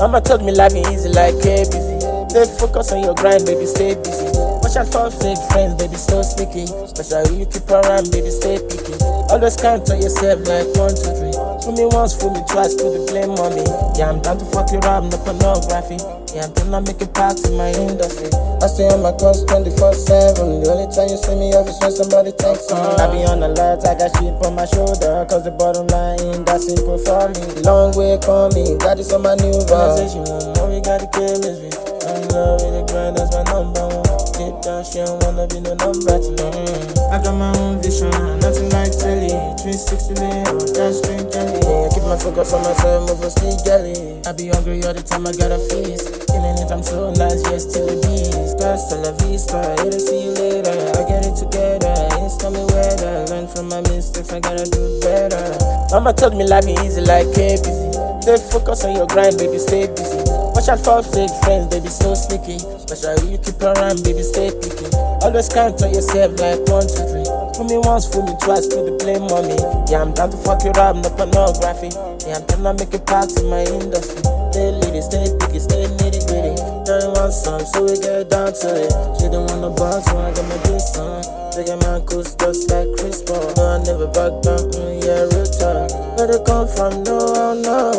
Mama told me life ain't easy like ABC. Stay focused on your grind, baby, stay busy. Watch out for fake friends, baby, so sneaky. Special you keep around, baby, stay picky. Always count on yourself like one, two, three. Fool me once, fool me twice, put the blame on me. Yeah, I'm down to fuck you up, no pornography. Yeah, I'm trying to make it back to my industry. I stay on my course 24-7 The only time you see me off is when somebody texts me I be on the alert, I got shit on my shoulder Cause the bottom line, that's simple for me Long way coming, got this on my new she want more, we got the chemistry. I'm in love with the grind, that's my number one. Deep down, she don't wanna be no number. I got my own vision, nothing like telly. 360 video, that's straight jelly. I keep my focus on myself, move for speed jelly I be hungry all the time, I got a feast. Killing it, I'm so nice, yes, till the beast. Hasta la vista, to see you later. I get it together, it's coming weather. Learn from my mistakes, I gotta do better. Mama told me life ain't easy like ABC. Stay focused on your grind, baby, stay busy. Watch out for fake friends, baby, so sneaky. Special you keep around, baby, stay picky. Always count on yourself like one, two, three. Fool me once, fool me twice, put the blame on me. Yeah, I'm down to fuck you up, no pornography. Yeah, I'm trying to make it back to my industry. Stay lady, stay picky, stay nitty gritty. Girl want some, so we get down to it. She don't want no boss, so I got my dick on. A man coast just like Chris Paul. No, I never back down, mm, yeah, real talk. Where they come from, no, I don't know.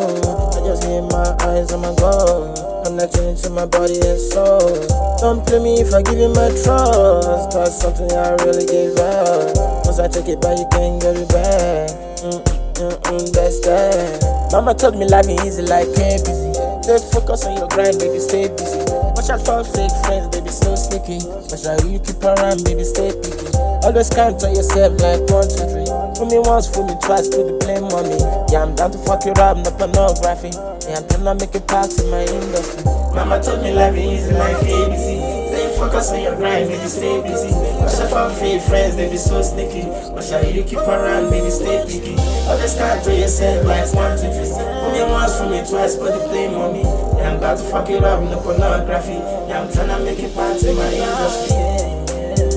I just need my eyes on my goal. I'm not Connecting to my body and soul. Don't play me if I give you my trust. Cause something I really gave up. Once I take it back, you can't get it back. Mm, mm, mm, that's that. Mama told me life ain't easy like ABC. Stay focused on your grind, baby, stay busy. Watch out for fake friends, baby, so sneaky. Special you keep around, baby, stay picky. Always count on yourself like one, two, three. Fool me once, fool me twice, put the blame on me. Yeah, I'm down to fuck you up, no pornography. Yeah, I'm trying to make it back to my industry. Mama told me life is easy like ABC. Stay focused on your grind, baby, stay busy. Watch out for fake friends, baby, so sneaky. Watch out you keep around, baby, stay picky. Always count on yourself like one, two, three. Me twice, but they blame on me. Yeah, I'm about to fuck it up, no pornography. Yeah, I'm trying to make it back to my industry.